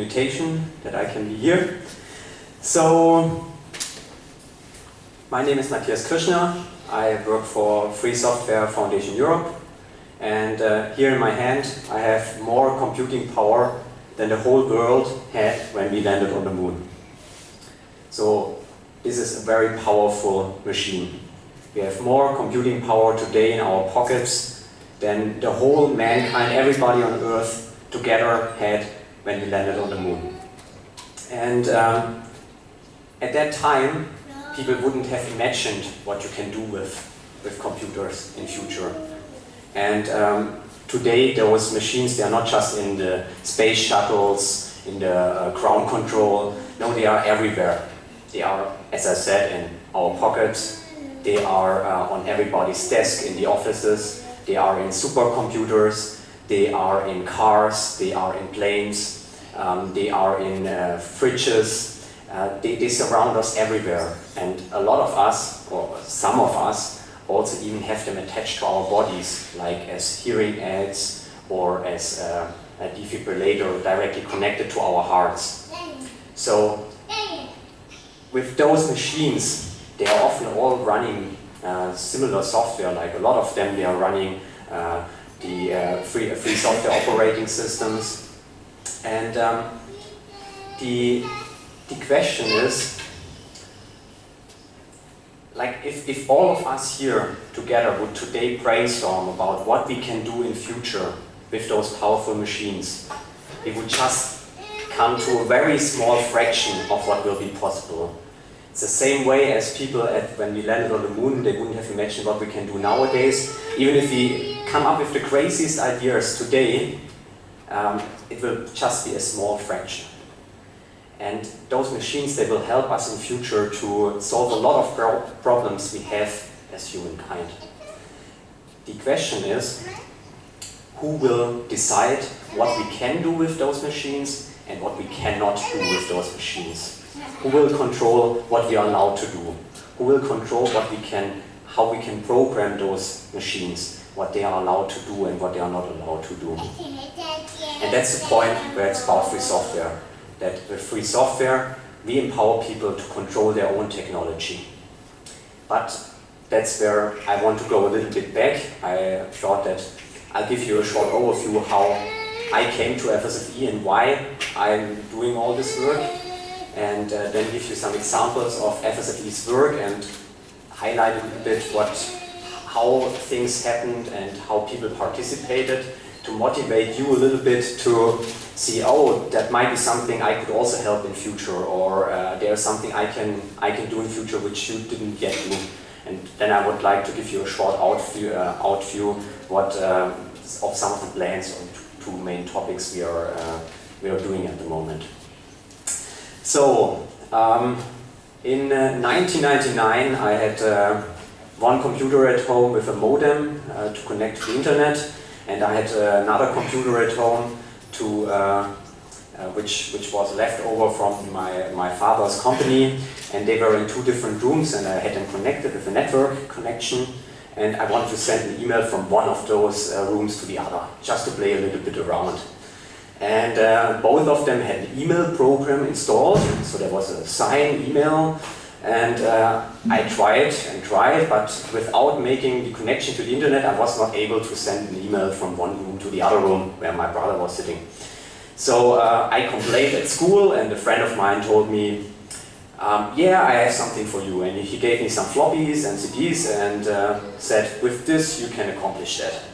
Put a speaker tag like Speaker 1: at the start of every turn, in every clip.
Speaker 1: invitation that I can be here. So, my name is Matthias Kirschner. I work for Free Software Foundation Europe. And uh, here in my hand, I have more computing power than the whole world had when we landed on the moon. So, this is a very powerful machine. We have more computing power today in our pockets than the whole mankind, everybody on Earth together had when we landed on the moon. And um, at that time, people wouldn't have imagined what you can do with, with computers in future. And um, today, those machines, they are not just in the space shuttles, in the uh, ground control, no, they are everywhere. They are, as I said, in our pockets, they are uh, on everybody's desk in the offices, they are in supercomputers, they are in cars, they are in planes, um, they are in uh, fridges, uh, they, they, surround us everywhere. And a lot of us, or some of us, also even have them attached to our bodies, like as hearing aids or as uh, a defibrillator directly connected to our hearts. So, with those machines, they are often all running uh, similar software, like a lot of them, they are running uh, the uh, free, free software operating systems. And um, the, the question is, like if, if all of us here together would today brainstorm about what we can do in future with those powerful machines, we would just come to a very small fraction of what will be possible. It's the same way as people at, when we landed on the moon, they wouldn't have imagined what we can do nowadays. Even if we come up with the craziest ideas today, um, it will just be a small fraction. And those machines, they will help us in future to solve a lot of pro problems we have as humankind. The question is, who will decide what we can do with those machines and what we cannot do with those machines? Who will control what we are allowed to do? Who will control what we can, how we can program those machines? what they are allowed to do and what they are not allowed to do. And that's the point where it's about free software. That with free software, we empower people to control their own technology. But that's where I want to go a little bit back. I thought that I'll give you a short overview how I came to FSFE and why I'm doing all this work and uh, then give you some examples of FSFE's work and highlight a bit what how things happened and how people participated to motivate you a little bit to see, oh, that might be something I could also help in future, or uh, there's something I can I can do in future which you didn't yet do. And then I would like to give you a short outview, uh, outview what uh, of some of the plans or two main topics we are uh, we are doing at the moment. So um, in 1999, uh, I had uh, one computer at home with a modem uh, to connect to the internet, and I had uh, another computer at home to uh, uh, which which was left over from my my father's company, and they were in two different rooms, and I had them connected with a network connection, and I wanted to send an email from one of those rooms to the other, just to play a little bit around. And uh, both of them had an email program installed, so there was a sign email and uh, I tried and tried, but without making the connection to the internet, I was not able to send an email from one room to the other room where my brother was sitting. So uh, I complained at school and a friend of mine told me, um, yeah, I have something for you. And he gave me some floppies and CDs and uh, said, with this you can accomplish that.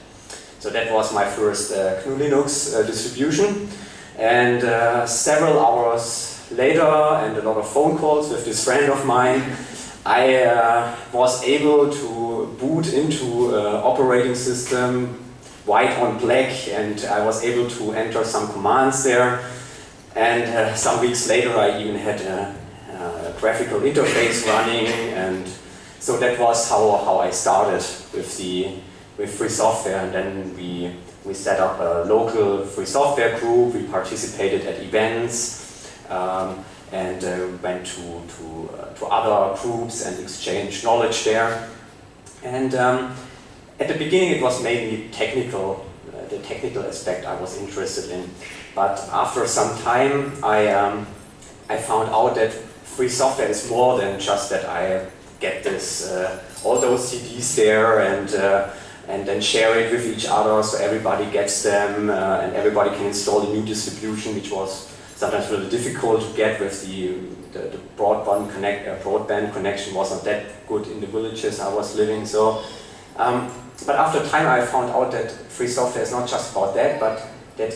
Speaker 1: So that was my first uh, GNU Linux uh, distribution. And uh, several hours later and a lot of phone calls with this friend of mine, I uh, was able to boot into uh, operating system white on black and I was able to enter some commands there and uh, some weeks later I even had a, a, graphical interface running and so that was how, how I started with the with free software and then we we set up a local free software group, we participated at events, um, and uh, went to, to, uh, to other groups and exchanged knowledge there. And um, at the beginning it was mainly technical. Uh, the technical aspect I was interested in. But after some time, I, um, I found out that free software is more than just that I get this, uh, all those CDs there and, uh, and then share it with each other so everybody gets them uh, and everybody can install the new distribution which was sometimes really difficult to get with the, the, the broadband, connect, uh, broadband connection was not that good in the villages I was living. So, um, but after time I found out that free software is not just about that, but that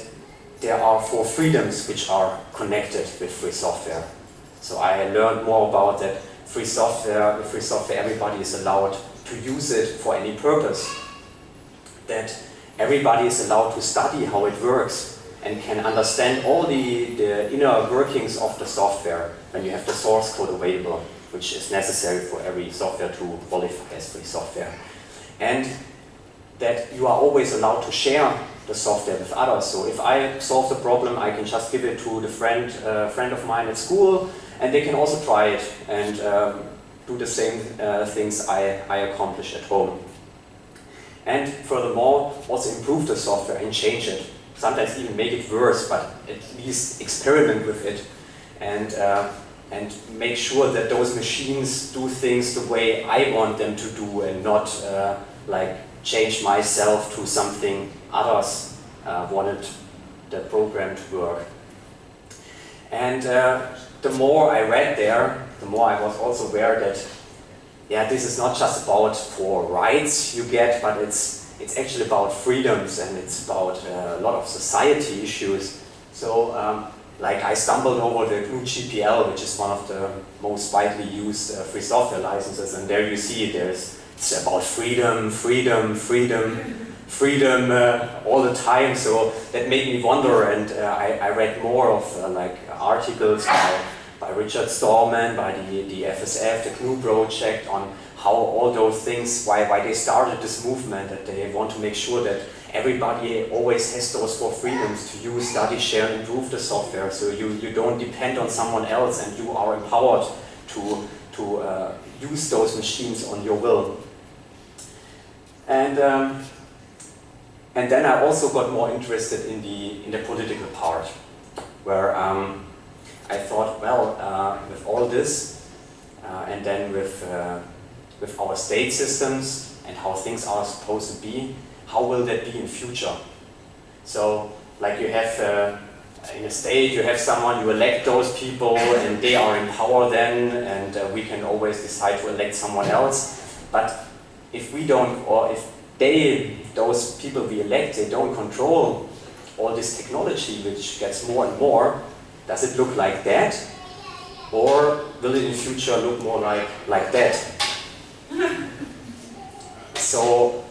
Speaker 1: there are four freedoms which are connected with free software. So I learned more about that free software, free software everybody is allowed to use it for any purpose. That everybody is allowed to study how it works and can understand all the, the inner workings of the software when you have the source code available, which is necessary for every software to qualify as free software. And that you are always allowed to share the software with others. So if I solve the problem, I can just give it to the friend, uh, friend of mine at school, and they can also try it and um, do the same uh, things I, I accomplish at home. And furthermore, also improve the software and change it sometimes even make it worse, but at least experiment with it and, uh, and make sure that those machines do things the way I want them to do and not uh, like change myself to something others uh, wanted the program to work. And uh, the more I read there, the more I was also aware that yeah, this is not just about for rights you get, but it's it's actually about freedoms and it's about uh, a lot of society issues. So, um, like I stumbled over the GPL, which is one of the most widely used uh, free software licenses, and there you see there's it's about freedom, freedom, freedom, freedom uh, all the time. So that made me wonder, and uh, I, I, read more of uh, like articles by Richard Stallman, by the, the FSF, the GNU project on how all those things, why, why they started this movement, that they want to make sure that everybody always has those four freedoms to use, study, share, improve the software. So you, you don't depend on someone else and you are empowered to, to uh, use those machines on your will. And, um, and then I also got more interested in the, in the political part, where um, I thought, well, uh, with all this, uh, and then with uh, with our state systems and how things are supposed to be, how will that be in future? So, like you have uh, in a state, you have someone, you elect those people and they are in power then and uh, we can always decide to elect someone else. But if we don't, or if they, those people we elect, they don't control all this technology which gets more and more, does it look like that? Or will it in future look more like, like that? so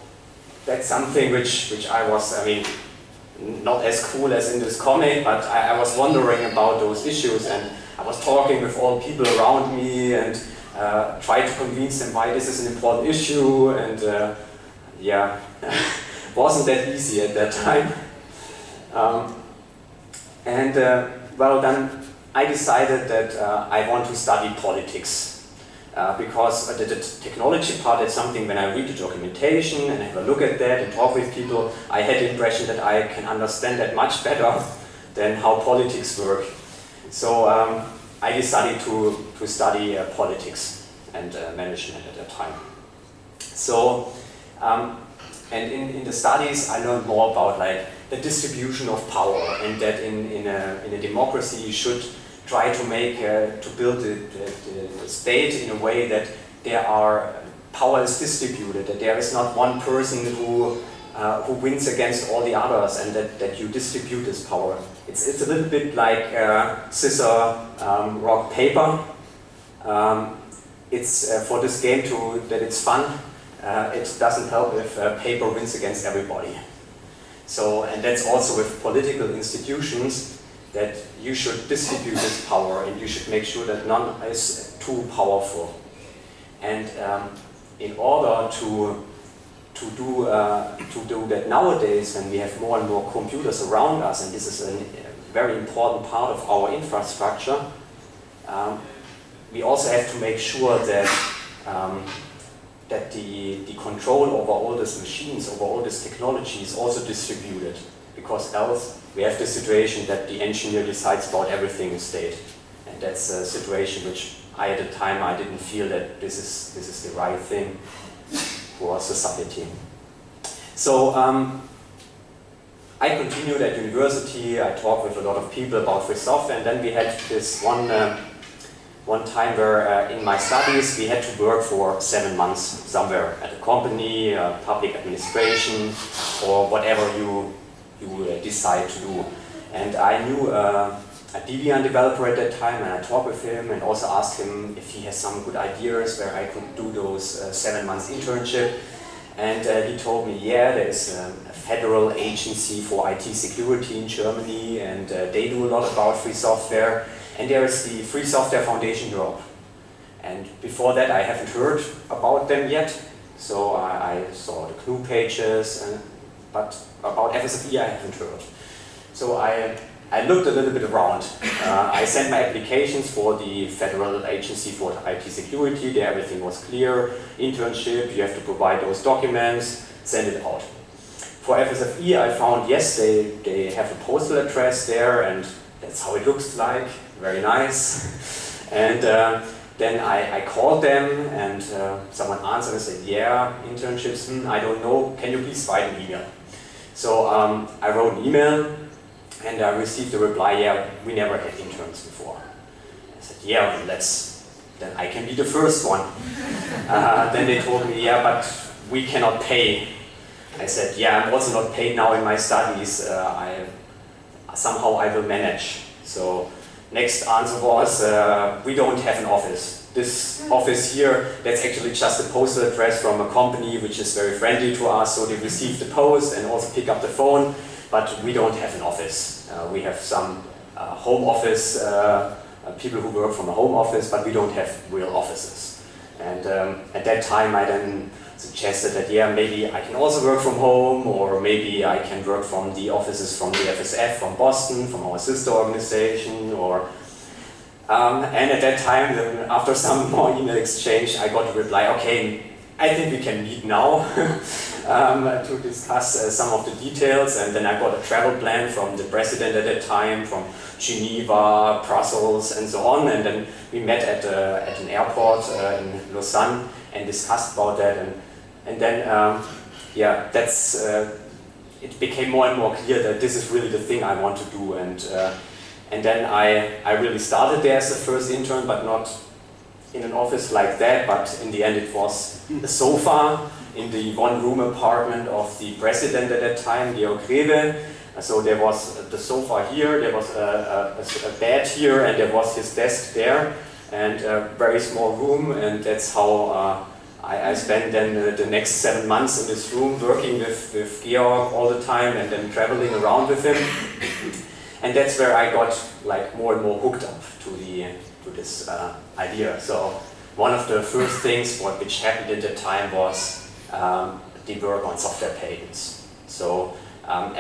Speaker 1: that's something which, which I was, I mean, not as cool as in this comic, but I, I was wondering about those issues and I was talking with all people around me and uh, tried to convince them why this is an important issue and uh, yeah, wasn't that easy at that time. Um, and uh, well then I decided that uh, I want to study politics uh, because the, the, technology part is something when I read the documentation and have a look at that and talk with people, I had the impression that I can understand that much better than how politics work. So um, I decided to, to study uh, politics and uh, management at that time. So, um, and in, in the studies I learned more about like the distribution of power and that in, in, a, in a democracy you should try to make, uh, to build the, the, the, state in a way that there are, power is distributed, that there is not one person who, uh, who wins against all the others and that, that you distribute this power. It's, it's a little bit like uh, scissor, um, rock, paper. Um, it's uh, for this game to, that it's fun, uh, it doesn't help if uh, paper wins against everybody. So, and that's also with political institutions, that you should distribute this power and you should make sure that none is too powerful. And um, in order to to do uh, to do that nowadays, when we have more and more computers around us, and this is a very important part of our infrastructure, um, we also have to make sure that um, that the, the control over all these machines, over all this technology is also distributed. Because else we have the situation that the engineer decides about everything in state. And that's a situation which I at the time I didn't feel that this is, this is the right thing for society. So um, I continued at university, I talked with a lot of people about free software and then we had this one uh, one time where uh, in my studies we had to work for seven months somewhere at a company, uh, public administration, or whatever you, you uh, decide to do. And I knew uh, a Debian developer at that time and I talked with him and also asked him if he has some good ideas where I could do those uh, seven months internship. And uh, he told me, yeah, there's um, a federal agency for IT security in Germany and they do a lot about free software and there is the Free Software Foundation Europe. And before that I haven't heard about them yet. So I, I saw the GNU pages, and, but about FSFE I haven't heard. So I, I looked a little bit around. Uh, I sent my applications for the Federal Agency for IT Security. There everything was clear. Internship, you have to provide those documents, send it out. For FSFE I found, yes, they, they have a postal address there and that's how it looks like very nice. And uh, then I, I, called them and uh, someone answered and said, yeah, internships, hmm, I don't know, can you please write an email? So um, I wrote an email and I received a reply, yeah, we never had interns before. I said, yeah, let's, then I can be the first one. uh, then they told me, yeah, but we cannot pay. I said, yeah, I'm also not paid now in my studies. Uh, I, somehow I will manage. So Next answer was, uh, we don't have an office. This office here, that's actually just a postal address from a company which is very friendly to us, so they receive the post and also pick up the phone, but we don't have an office. Uh, we have some uh, home office, uh, uh, people who work from a home office, but we don't have real offices. And um, at that time I then suggested that yeah, maybe I can also work from home or maybe I can work from the offices from the FSF, from Boston, from our sister organization or um, and at that time, then after some more email exchange, I got a reply, okay, I think we can meet now um, to discuss uh, some of the details and then I got a travel plan from the president at that time, from Geneva, Brussels and so on and then we met at, uh, at an airport uh, in Lausanne and discussed about that and and then, um, yeah, that's, uh, it became more and more clear that this is really the thing I want to do. And, uh, and then I, I really started there as the first intern, but not in an office like that, but in the end it was a sofa in the one-room apartment of the president at that time, Georg Greve. So there was the sofa here, there was a, a, a, bed here, and there was his desk there, and a very small room, and that's how uh, I, I spent then uh, the next seven months in this room working with, with Georg all the time and then traveling around with him. And that's where I got like more and more hooked up to the to this uh, idea. So one of the first things what which happened at the time was um, the work on software patents. So um,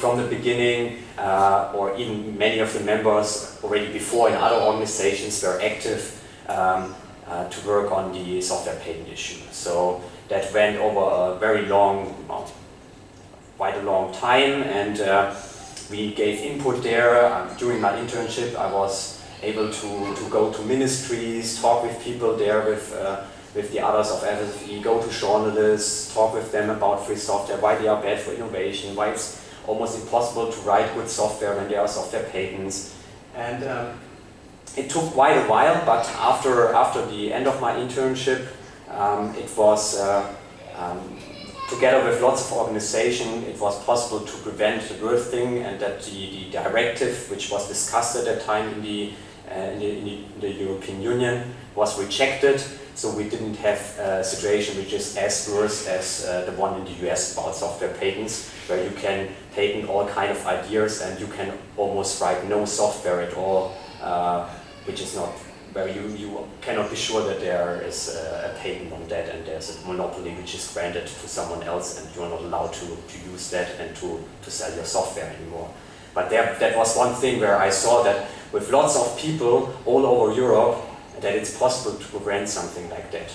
Speaker 1: from the beginning, uh, or even many of the members already before in other organizations were active um, uh, to work on the software patent issue. So that went over a very long, well, quite a long time and uh, we gave input there. Um, during my internship I was able to, to go to ministries, talk with people there with, uh, with the others of FSFE, go to journalists, talk with them about free software, why they are bad for innovation, why it's almost impossible to write good software when there are software patents. And um, it took quite a while, but after, after the end of my internship, um, it was, uh, um, together with lots of organization, it was possible to prevent the birth thing and that the, the directive, which was discussed at that time in the, uh, in, the, in the European Union, was rejected. So we didn't have a situation which is as worse as uh, the one in the US about software patents, where you can patent all kind of ideas and you can almost write no software at all uh, which is not where you, you cannot be sure that there is a, a, patent on that and there's a monopoly which is granted to someone else and you're not allowed to, to use that and to, to sell your software anymore. But there, that was one thing where I saw that with lots of people all over Europe that it's possible to prevent something like that.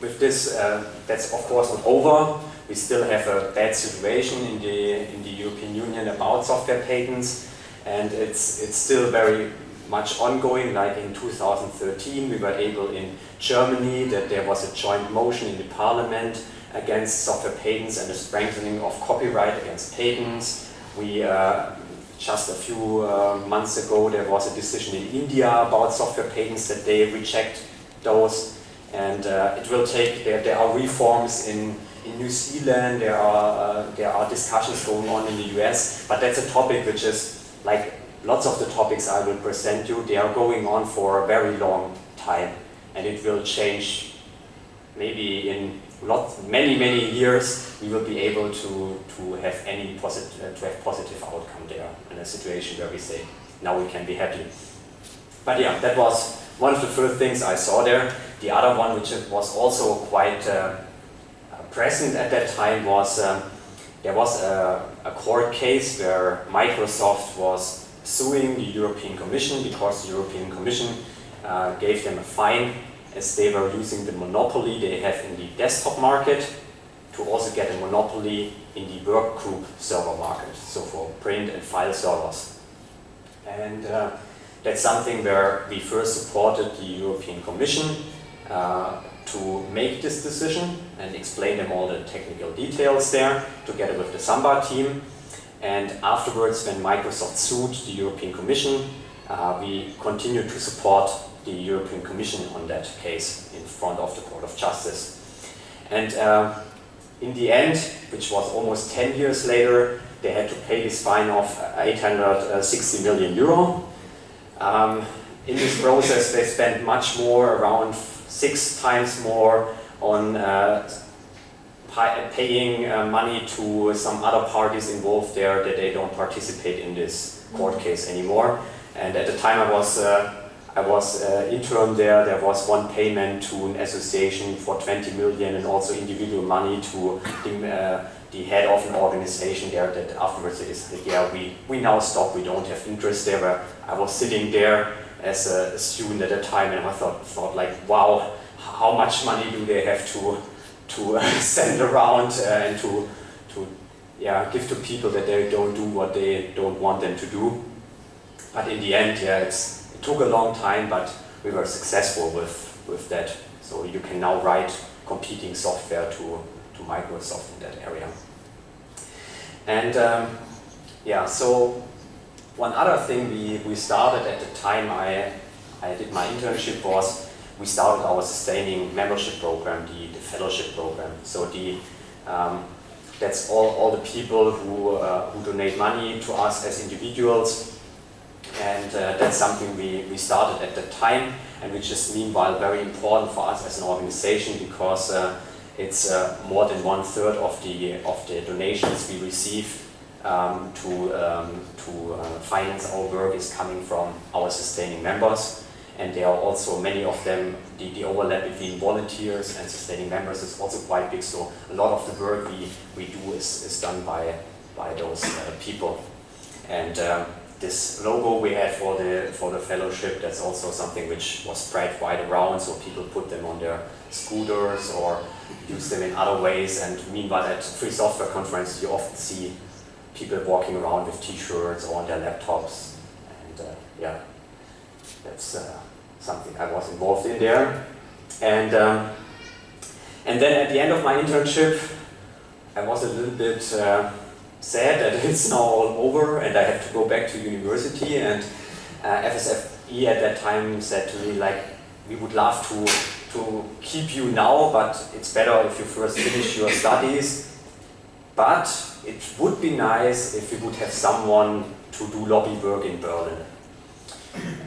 Speaker 1: with this, uh, that's of course not over. We still have a bad situation in the, in the European Union about software patents and it's, it's still very much ongoing, like in 2013 we were able in Germany that there was a joint motion in the parliament against software patents and the strengthening of copyright against patents. We, uh, just a few uh, months ago there was a decision in India about software patents that they reject those and uh, it will take, there, there are reforms in, in New Zealand, there are, uh, there are discussions going on in the US, but that's a topic which is like lots of the topics I will present you, they are going on for a very long time and it will change maybe in lots, many, many years we will be able to, to have any positive, uh, to have positive outcome there in a situation where we say, now we can be happy. But yeah, that was one of the first things I saw there. The other one, which was also quite uh, present at that time, was um, there was a, a, court case where Microsoft was suing the European Commission because the European Commission uh, gave them a fine as they were using the monopoly they have in the desktop market to also get a monopoly in the workgroup server market, so for print and file servers. And uh, that's something where we first supported the European Commission uh, to make this decision and explain them all the technical details there together with the Samba team. And afterwards, when Microsoft sued the European Commission, uh, we continued to support the European Commission on that case in front of the Court of Justice. And uh, in the end, which was almost 10 years later, they had to pay this fine of 860 million euro. Um, in this process, they spent much more, around six times more on uh, paying uh, money to some other parties involved there that they don't participate in this court case anymore. And at the time I was uh, I was uh, intern there, there was one payment to an association for 20 million and also individual money to the, uh, the head of an organization there that afterwards said, yeah, we, we now stop, we don't have interest there. But I was sitting there as a, a student at the time and I thought, thought like, wow, how much money do they have to, to uh, send around uh, and to, to yeah, give to people that they don't do what they don't want them to do. But in the end, yeah, it's, it took a long time, but we were successful with, with that. So you can now write competing software to, to Microsoft in that area. And um, yeah, so one other thing we, we started at the time I, I did my internship was we started our sustaining membership program, the, the fellowship program. So the um, that's all, all the people who, uh, who donate money to us as individuals and uh, that's something we, we started at the time and which is meanwhile very important for us as an organization because uh, it's uh, more than one third of the, of the donations we receive um, to, um, to uh, finance our work is coming from our sustaining members and there are also many of them, the, the overlap between volunteers and sustaining members is also quite big. So a lot of the work we, we do is, is done by, by those uh, people. And um, this logo we had for the for the fellowship that's also something which was spread wide around. So people put them on their scooters or use them in other ways. And meanwhile at free software conferences you often see people walking around with t-shirts or on their laptops. And uh, yeah that's uh, something I was involved in there. And um, and then at the end of my internship I was a little bit uh, sad that it's now all over and I have to go back to university. And uh, FSFE at that time said to me like we would love to to keep you now but it's better if you first finish your studies. But it would be nice if we would have someone to do lobby work in Berlin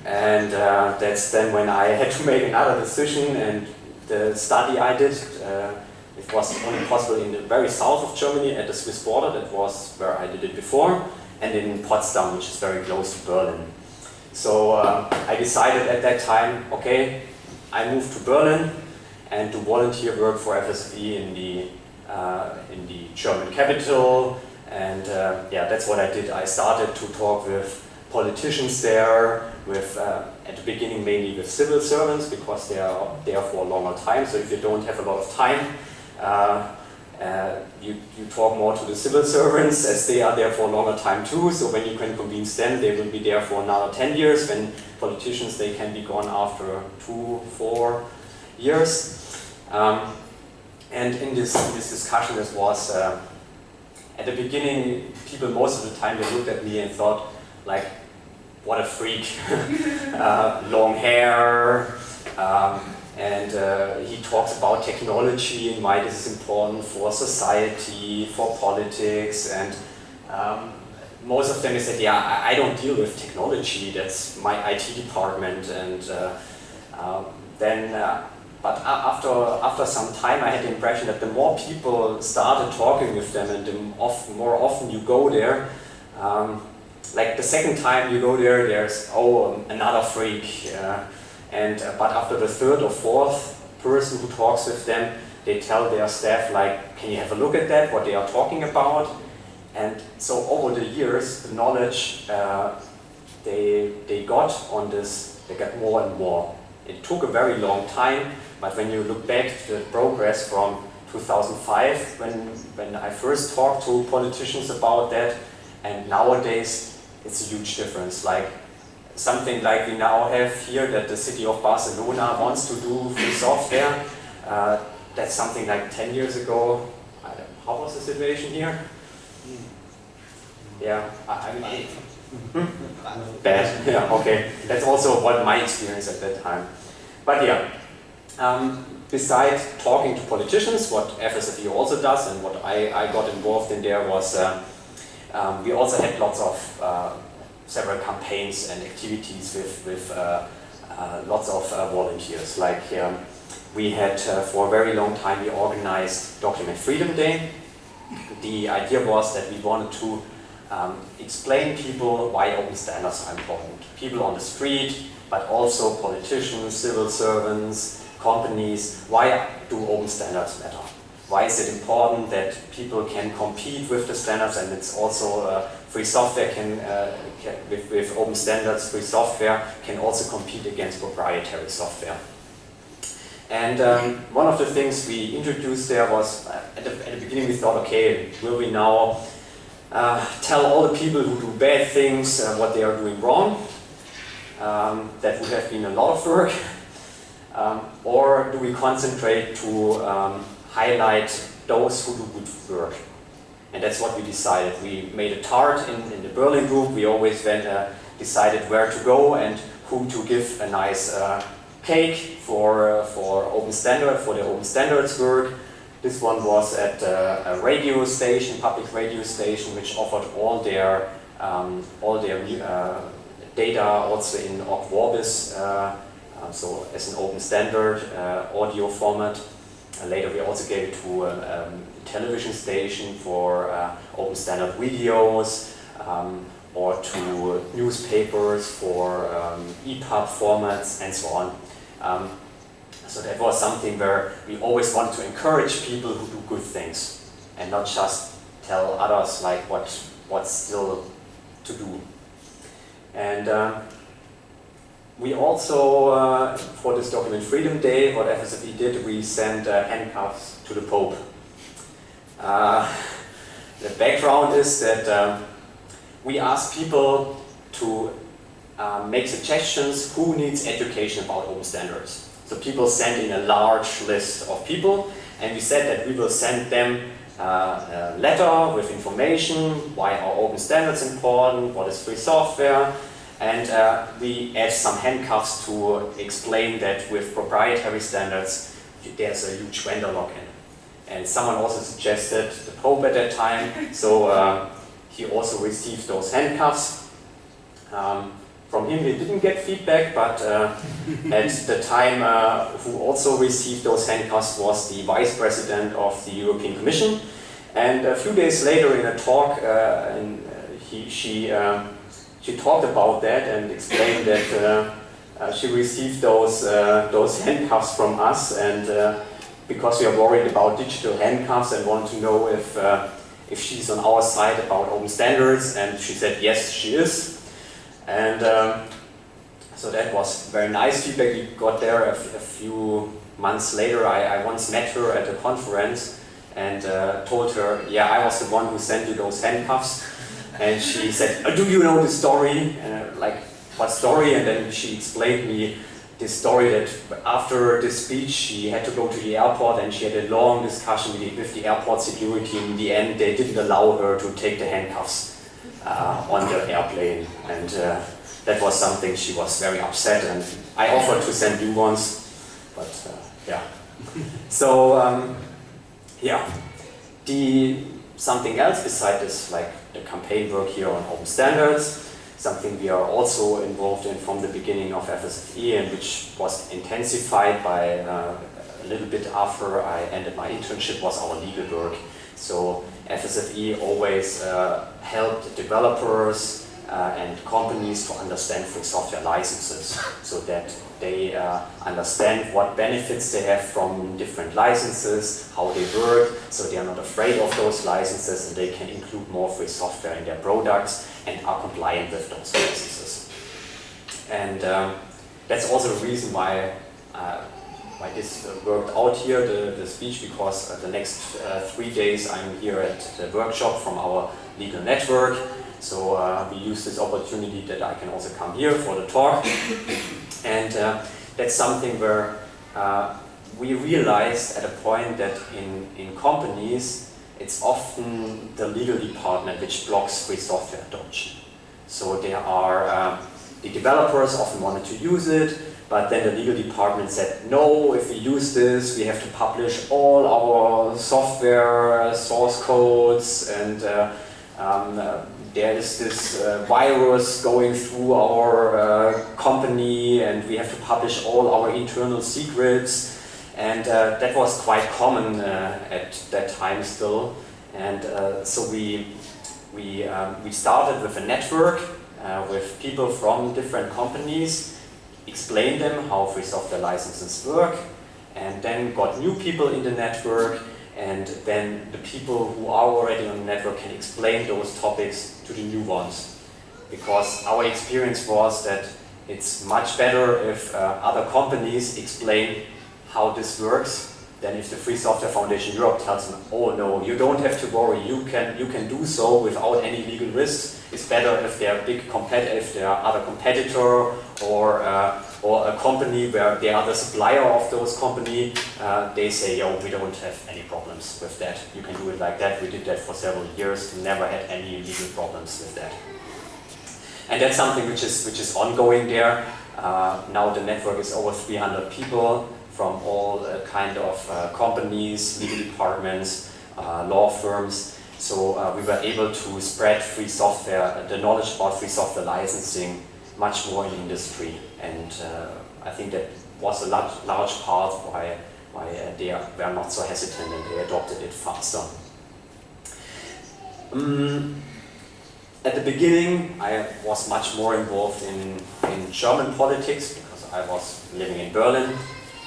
Speaker 1: and uh, that's then when I had to make another decision and the study I did uh, it was only possible in the very south of Germany at the Swiss border, that was where I did it before, and in Potsdam, which is very close to Berlin. So uh, I decided at that time, okay, I moved to Berlin and to volunteer work for FSFE in the, uh, in the German capital, and uh, yeah, that's what I did. I started to talk with politicians there, with, uh, at the beginning mainly with civil servants because they are there for a longer time. So if you don't have a lot of time, uh, uh, you, you talk more to the civil servants as they are there for a longer time too. So when you can convince them, they will be there for another 10 years. When politicians, they can be gone after two, four years. Um, and in this, in this discussion, this was, uh, at the beginning, people most of the time, they looked at me and thought, like, what a freak. uh, long hair, um, and uh, he talks about technology and why this is important for society, for politics, and um, most of them said, yeah, I, I, don't deal with technology, that's my IT department, and uh, um, then, uh, but after, after some time I had the impression that the more people started talking with them and the more often you go there, um, like the second time you go there, there's, oh, another freak. And, uh, but after the third or fourth person who talks with them, they tell their staff like, can you have a look at that, what they are talking about? And so over the years, the knowledge uh, they, they got on this, they got more and more. It took a very long time, but when you look back to the progress from 2005, when, when I first talked to politicians about that, and nowadays it's a huge difference. Like something like we now have here that the city of Barcelona wants to do free software. Uh, that's something like 10 years ago. how was the situation here? Yeah, I, I mean, hmm? bad. Yeah, okay. That's also what my experience at that time. But yeah, um, besides talking to politicians, what FSFE also does and what I, I got involved in there was uh, um, we also had lots of uh, several campaigns and activities with, with uh, uh, lots of uh, volunteers. Like um, we had uh, for a very long time we organized Document Freedom Day. The idea was that we wanted to um, explain people why open standards are important. People on the street, but also politicians, civil servants, companies, why do open standards matter? Why is it important that people can compete with the standards and it's also uh, free software can, uh, can with, with, open standards, free software can also compete against proprietary software. And um, one of the things we introduced there was, uh, at, the, at, the, beginning we thought, okay, will we now uh, tell all the people who do bad things uh, what they are doing wrong? Um, that would have been a lot of work. Um, or do we concentrate to um, highlight those who do good work. And that's what we decided. We made a tart in, in the Berlin group. We always went, uh, decided where to go and who to give a nice uh, cake for, uh, for open standard, for the open standards work. This one was at uh, a radio station, public radio station, which offered all their, um, all their uh, data also in Ogg so as an open standard audio format. And later we also gave it to a um, television station for uh, open standard videos um, or to newspapers for um, EPUB formats and so on. Um, so that was something where we always wanted to encourage people who do good things and not just tell others like what what's still to do. And uh, we also, document Freedom Day, what FSFE did, we sent uh, handcuffs to the Pope. Uh, the background is that um, we asked people to uh, make suggestions who needs education about open standards. So people sent in a large list of people and we said that we will send them uh, a letter with information, why are open standards important, what is free software, and uh, we add some handcuffs to explain that with proprietary standards, there's a huge vendor lock-in. And someone also suggested the Pope at that time, so uh, he also received those handcuffs. Um, from him we didn't get feedback, but uh, at the time uh, who also received those handcuffs was the Vice President of the European Commission. And a few days later in a talk, uh, uh, he, she um, she talked about that and explained that uh, uh, she received those, uh, those handcuffs from us and because we are worried about digital handcuffs and want to know if, if she's on our side about open standards and she said yes she is. And um, So that was very nice feedback we got there a, few months later. I, I, once met her at a conference and uh, told her, yeah, I was the one who sent you those handcuffs. And she said, oh, do you know the story? And uh, like, what story? And then she explained me this story that after this speech she had to go to the airport and she had a long discussion with the, with the airport security. In the end, they didn't allow her to take the handcuffs uh, on the airplane. And uh, that was something she was very upset and I offered to send new ones, but uh, yeah. so, um, yeah. The, something else beside this, like the campaign work here on open standards, something we are also involved in from the beginning of FSFE and which was intensified by uh, a little bit after I ended my internship was our legal work. So FSFE always uh, helped developers uh, and companies to understand free software licenses so that they uh, understand what benefits they have from different licenses, how they work, so they are not afraid of those licenses and they can include more free software in their products and are compliant with those licenses. And um, that's also the reason why uh, why this worked out here, the, the speech, because uh, the next uh, three days I'm here at the workshop from our legal network. So uh, we use this opportunity that I can also come here for the talk. And uh, that's something where we realized at a point that in, in companies it's often the legal department which blocks free software adoption. So there are, um, the developers often wanted to use it, but then the legal department said, no, if we use this, we have to publish all our software source codes and uh, um, uh, there is this uh, virus going through our uh, company and we have to publish all our internal secrets and uh, that was quite common uh, at that time still. And uh, so we, we, um, we started with a network uh, with people from different companies, explained them how free software licenses work, and then got new people in the network, and then the people who are already on the network can explain those topics to the new ones. Because our experience was that it's much better if uh, other companies explain how this works than if the Free Software Foundation Europe tells them, oh no, you don't have to worry, you can, you can do so without any legal risks. It's better if they're big competitor, if they are other competitor or, uh, or a company where they are the supplier of those company, uh, they say, yo, we don't have any problems with that. You can do it like that. We did that for several years, never had any legal problems with that. And that's something which is, which is ongoing there. Uh, now the network is over 300 people from all uh, kind of uh, companies, legal departments, uh, law firms. So uh, we were able to spread free software, the knowledge about free software licensing much more in industry. And uh, I think that was a large, large part why, why uh, they were not so hesitant and they adopted it faster. Um, at the beginning, I was much more involved in, in German politics because I was living in Berlin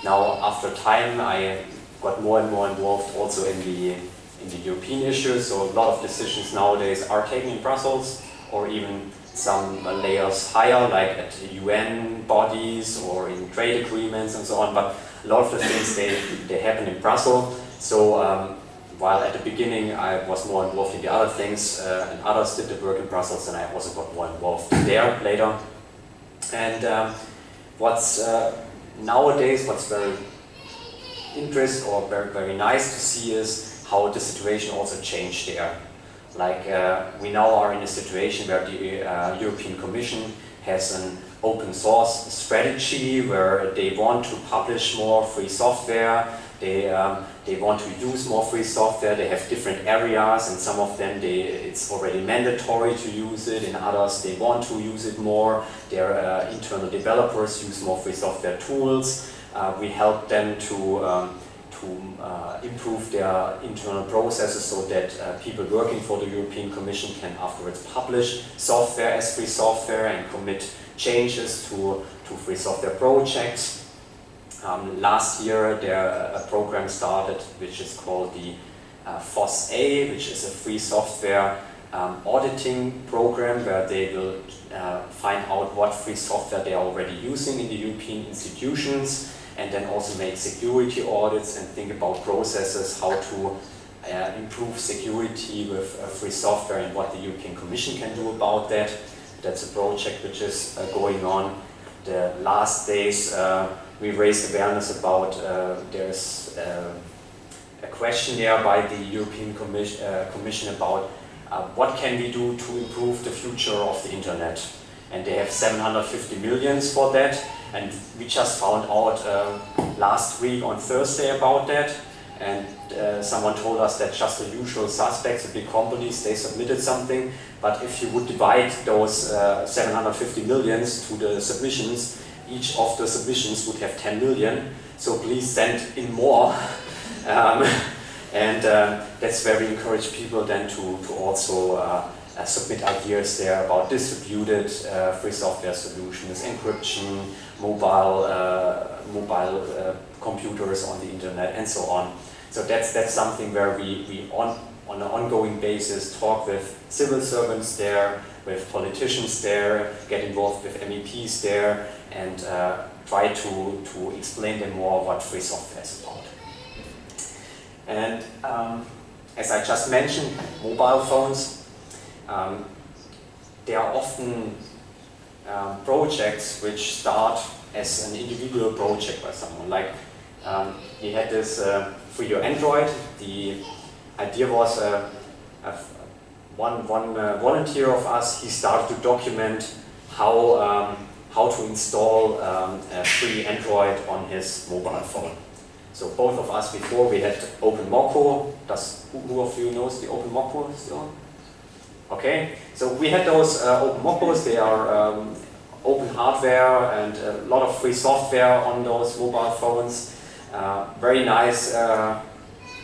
Speaker 1: now, after time, I got more and more involved also in the, in the European issues, so a lot of decisions nowadays are taken in Brussels, or even some layers higher, like at UN bodies or in trade agreements and so on, but a lot of the things, they, they happen in Brussels. So um, while at the beginning I was more involved in the other things, uh, and others did the work in Brussels, and I also got more involved there later. And um, what's uh, nowadays what's very interesting or very, very nice to see is how the situation also changed there. Like uh, we now are in a situation where the uh, European Commission has an open source strategy where they want to publish more free software, they, um, they want to use more free software, they have different areas and some of them they, it's already mandatory to use it, in others they want to use it more, their uh, internal developers use more free software tools, uh, we help them to, um, to uh, improve their internal processes so that uh, people working for the European Commission can afterwards publish software as free software and commit changes to, to free software projects. Um, last year there a program started which is called the uh, FOSS-A, which is a free software um, auditing program where they will uh, find out what free software they are already using in the European institutions and then also make security audits and think about processes, how to uh, improve security with uh, free software and what the European Commission can do about that. That's a project which is uh, going on. The last days uh, we raised awareness about uh, there's a questionnaire by the European Commission, Commission about uh, what can we do to improve the future of the internet? And they have 750 millions for that. And we just found out uh, last week on Thursday about that. And uh, someone told us that just the usual suspects, the big companies, they submitted something. But if you would divide those uh, 750 millions to the submissions, each of the submissions would have 10 million. So please send in more. Um, and uh, that's where we encourage people then to, to also uh, submit ideas there about distributed uh, free software solutions, encryption, mobile, uh, mobile uh, computers on the internet and so on. So that's, that's something where we, we on, on an ongoing basis talk with civil servants there, with politicians there, get involved with MEPs there and try to, to explain them more what free software is about. And um, as I just mentioned, mobile phones, um, they are often um, projects which start as an individual project by someone. Like um, we had this uh, your Android, the idea was uh, one, one uh, volunteer of us, he started to document how, um, how to install um, a free Android on his mobile phone. So both of us before we had OpenMoko. Does who, who of you knows the OpenMoko still? Okay, so we had those uh, OpenMokos. They are um, open hardware and a lot of free software on those mobile phones. Uh, very nice uh,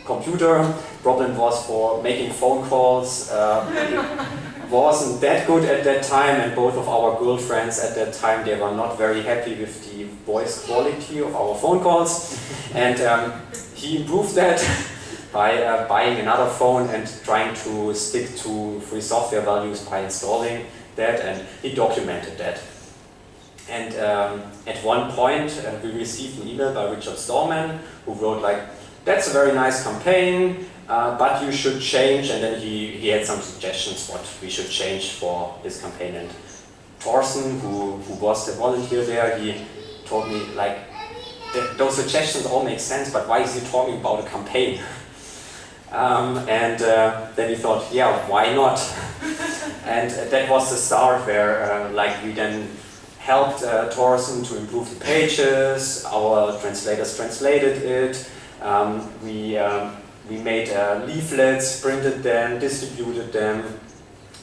Speaker 1: computer. Problem was for making phone calls. Uh, wasn't that good at that time and both of our girlfriends at that time they were not very happy with the voice quality of our phone calls and um, he improved that by uh, buying another phone and trying to stick to free software values by installing that and he documented that. And um, at one point uh, we received an email by Richard Stallman who wrote like, that's a very nice campaign, uh, but you should change, and then he, he had some suggestions what we should change for this campaign. And Thorsten, who, who was the volunteer there, he told me, like, those suggestions all make sense, but why is he talking about a campaign? Um, and uh, then he thought, yeah, why not? and that was the start where, uh, like, we then helped uh, Thorsten to improve the pages, our translators translated it, um, we um, we made uh, leaflets, printed them, distributed them,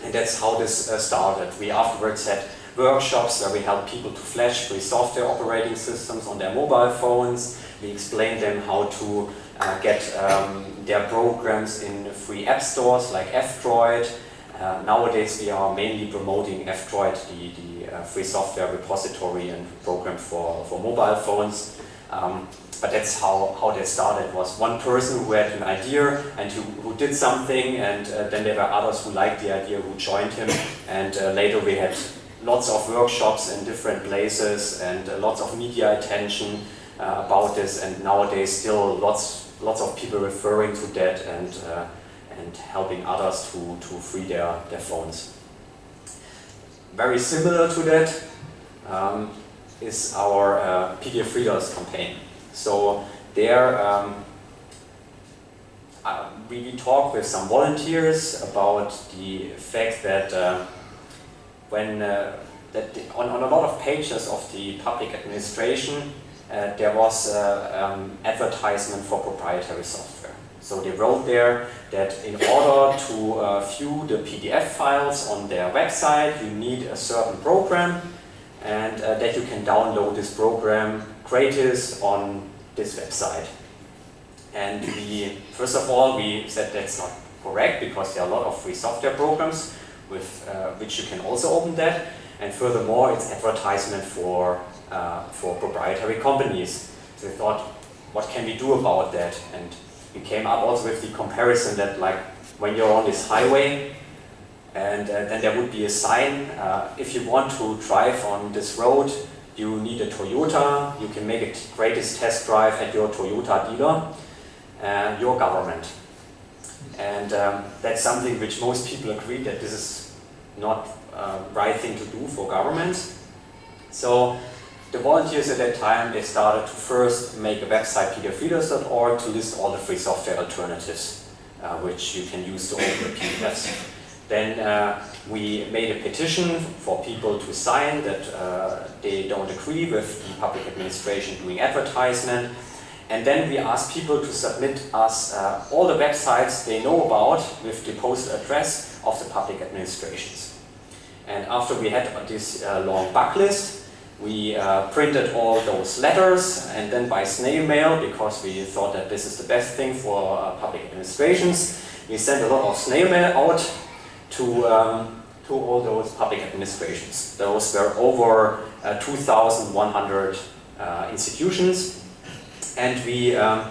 Speaker 1: and that's how this uh, started. We afterwards had workshops where we helped people to flash free software operating systems on their mobile phones. We explained them how to uh, get um, their programs in free app stores like F-Droid. Uh, nowadays we are mainly promoting F-Droid, the, the uh, free software repository and program for, for mobile phones. Um, but that's how, how that started, was one person who had an idea and who, who did something and uh, then there were others who liked the idea who joined him and uh, later we had lots of workshops in different places and uh, lots of media attention about this and nowadays still lots, lots of people referring to that and, uh, and helping others to, to free their, their phones. Very similar to that um, is our uh, PDF Readers campaign. So there um, uh, we talked with some volunteers about the fact that uh, when uh, that on, on a lot of pages of the public administration uh, there was uh, um, advertisement for proprietary software. So they wrote there that in order to uh, view the PDF files on their website you need a certain program and that you can download this program gratis on this website. And we, first of all, we said that's not correct because there are a lot of free software programs with uh, which you can also open that. And furthermore, it's advertisement for, uh, for proprietary companies. So we thought, what can we do about that? And we came up also with the comparison that like when you're on this highway, and uh, then there would be a sign, uh, if you want to drive on this road, you need a Toyota, you can make a greatest test drive at your Toyota dealer, uh, your government. And um, that's something which most people agree that this is not uh, right thing to do for government. So the volunteers at that time, they started to first make a website, pdfreaders.org, to list all the free software alternatives uh, which you can use to open the PDFs. Then uh, we made a petition for people to sign that uh, they don't agree with the public administration doing advertisement. And then we asked people to submit us uh, all the websites they know about with the postal address of the public administrations. And after we had this uh, long backlist, we uh, printed all those letters and then by snail mail, because we thought that this is the best thing for uh, public administrations, we sent a lot of snail mail out to, um, to all those public administrations. Those were over uh, 2,100 uh, institutions. And we, um,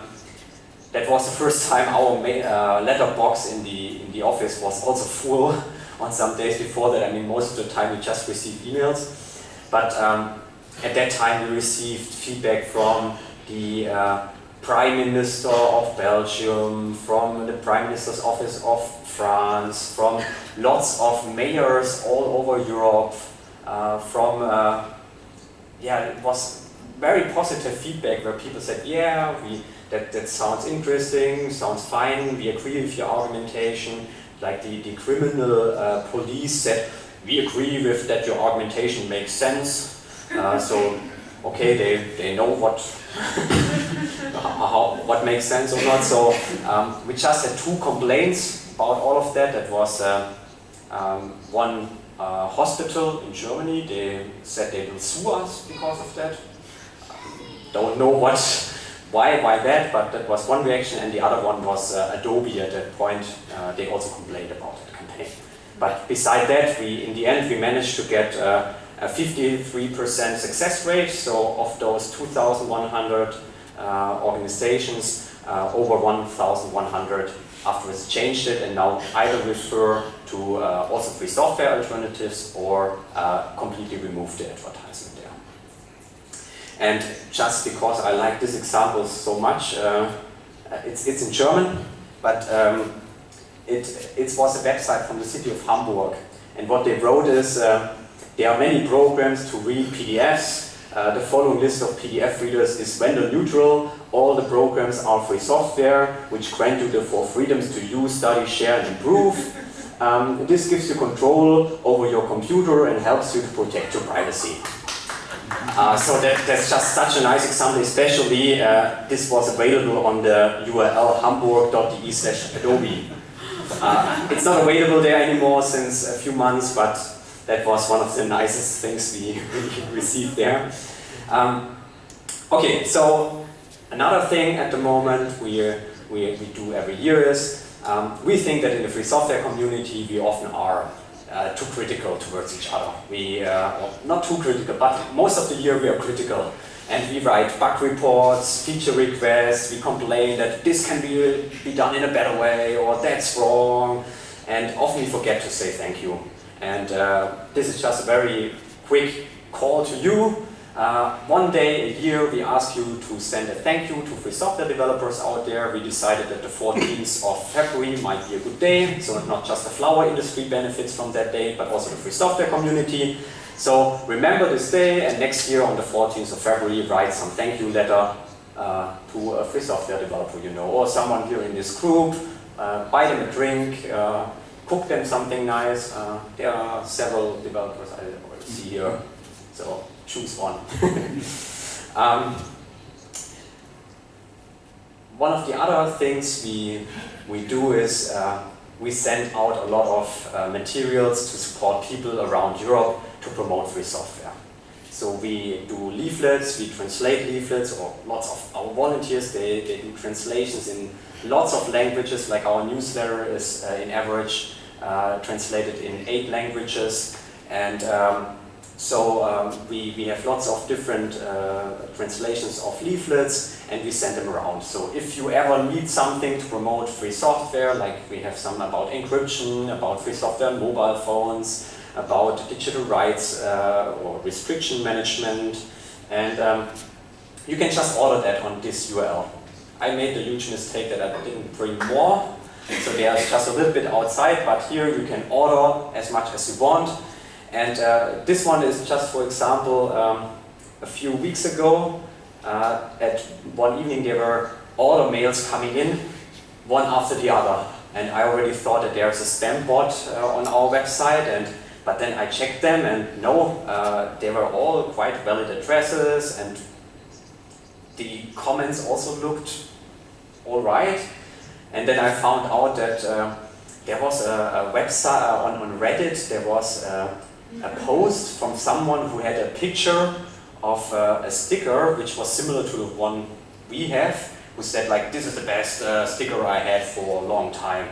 Speaker 1: that was the first time our uh, letterbox in the, in the office was also full on some days before that. I mean, most of the time we just received emails. But um, at that time we received feedback from the uh, Prime Minister of Belgium, from the Prime Minister's Office of France, from lots of mayors all over Europe, uh, from, uh, yeah, it was very positive feedback where people said, yeah, we, that, that sounds interesting, sounds fine, we agree with your argumentation. Like the, the criminal uh, police said, we agree with that your argumentation makes sense. Uh, so, okay, they, they know what how, what makes sense or not. So um, we just had two complaints about all of that. That was uh, um, one uh, hospital in Germany. They said they will sue us because of that. Don't know what, why, why that, but that was one reaction. And the other one was uh, Adobe at that point. Uh, they also complained about campaign. But beside that, we in the end we managed to get uh, a 53% success rate. So of those 2,100 uh, organizations, uh, over 1,100 afterwards changed it and now either refer to uh, also free software alternatives or uh, completely remove the advertisement there. And just because I like this example so much, uh, it's, it's in German, but um, it, it was a website from the city of Hamburg. And what they wrote is, uh, there are many programs to read PDFs. Uh, the following list of PDF readers is vendor neutral. All the programs are free software, which grant you the four freedoms to use, study, share, and improve. Um, this gives you control over your computer and helps you to protect your privacy. Uh, so that, that's just such a nice example, especially uh, this was available on the URL hamburg.de slash adobe. Uh, it's not available there anymore since a few months, but that was one of the nicest things we, received there. Um, okay, so another thing at the moment we, we, we do every year is um, we think that in the free software community we often are uh, too critical towards each other. We, uh, well, not too critical, but most of the year we are critical. And we write bug reports, feature requests, we complain that this can be, be done in a better way or that's wrong. And often we forget to say thank you. And uh, this is just a very quick call to you. Uh, one day a year we ask you to send a thank you to free software developers out there. We decided that the 14th of February might be a good day, so not just the flower industry benefits from that day, but also the free software community. So remember this day and next year on the 14th of February write some thank you letter uh, to a free software developer you know, or someone here in this group, uh, buy them a drink, uh, cook them something nice. Uh, there are several developers I see here, so choose one. um, one of the other things we, we do is uh, we send out a lot of uh, materials to support people around Europe to promote free software. So we do leaflets, we translate leaflets, or lots of our volunteers, they, they do translations in lots of languages, like our newsletter is uh, in average uh, translated in eight languages. And um, So um, we, we have lots of different uh, translations of leaflets and we send them around. So if you ever need something to promote free software, like we have some about encryption, about free software on mobile phones, about digital rights uh, or restriction management, and um, you can just order that on this URL. I made the huge mistake that I didn't bring more, so there's just a little bit outside, but here you can order as much as you want. And uh, this one is just, for example, um, a few weeks ago, uh, at one evening there were order mails coming in, one after the other. And I already thought that there's a spam bot uh, on our website, and but then I checked them and no, uh, they were all quite valid addresses and the comments also looked alright. And then I found out that uh, there was a, a website uh, on, on Reddit, there was a, a, post from someone who had a picture of uh, a sticker which was similar to the one we have, who said like, this is the best uh, sticker I had for a long time.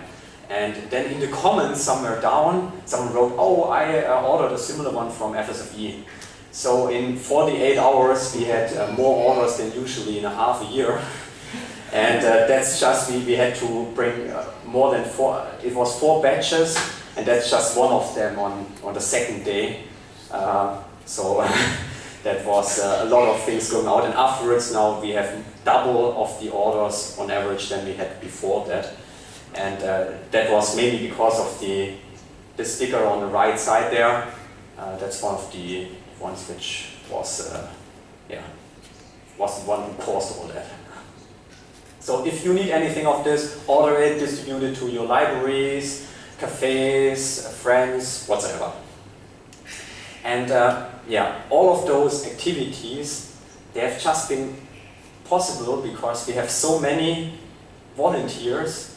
Speaker 1: And then in the comments somewhere down, someone wrote, oh, I uh, ordered a similar one from FSFE. So in 48 hours, we had uh, more orders than usually in a half a year. and uh, that's just, we, we had to bring uh, more than four, it was four batches, and that's just one of them on, on the second day. Uh, so that was uh, a lot of things going out. And afterwards now we have double of the orders on average than we had before that. And uh, that was mainly because of the, the sticker on the right side there. Uh, that's one of the ones which was, uh, yeah, was the one who caused all that. So if you need anything of this, order it, distribute it to your libraries, cafes, friends, whatsoever. And uh, yeah, all of those activities, they have just been possible because we have so many volunteers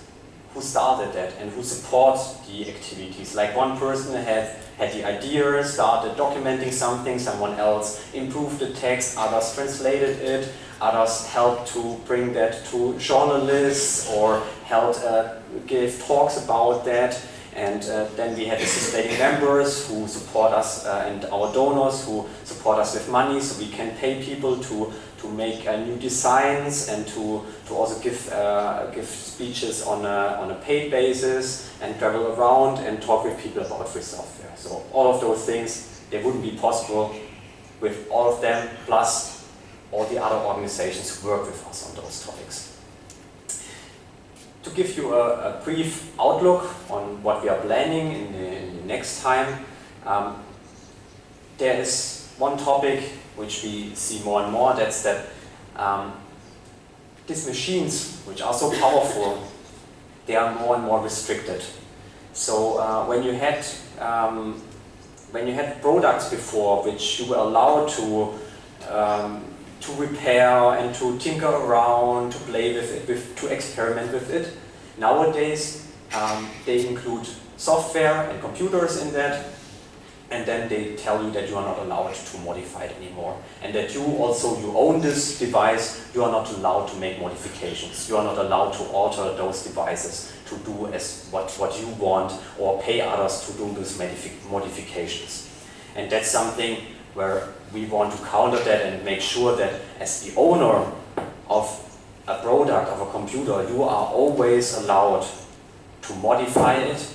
Speaker 1: who started that and who support the activities. Like one person had, had the idea, started documenting something, someone else improved the text, others translated it, others helped to bring that to journalists or helped uh, give talks about that. And uh, then we had the sustaining members who support us uh, and our donors who support us with money so we can pay people to to make uh, new designs and to, to also give, uh, give speeches on a, on a paid basis and travel around and talk with people about free software. So all of those things, they wouldn't be possible with all of them, plus all the other organizations who work with us on those topics. To give you a, a brief outlook on what we are planning in the, in the next time, um, there is one topic which we see more and more, that's that um, these machines, which are so powerful, they are more and more restricted. So uh, when you had um, when you had products before which you were allowed to um, to repair and to tinker around, to play with it, with, to experiment with it, nowadays um, they include software and computers in that, and then they tell you that you are not allowed to modify it anymore and that you also you own this device you are not allowed to make modifications. You are not allowed to alter those devices to do as what what you want or pay others to do those modifications. And that's something where we want to counter that and make sure that as the owner of a product of a computer you are always allowed to modify it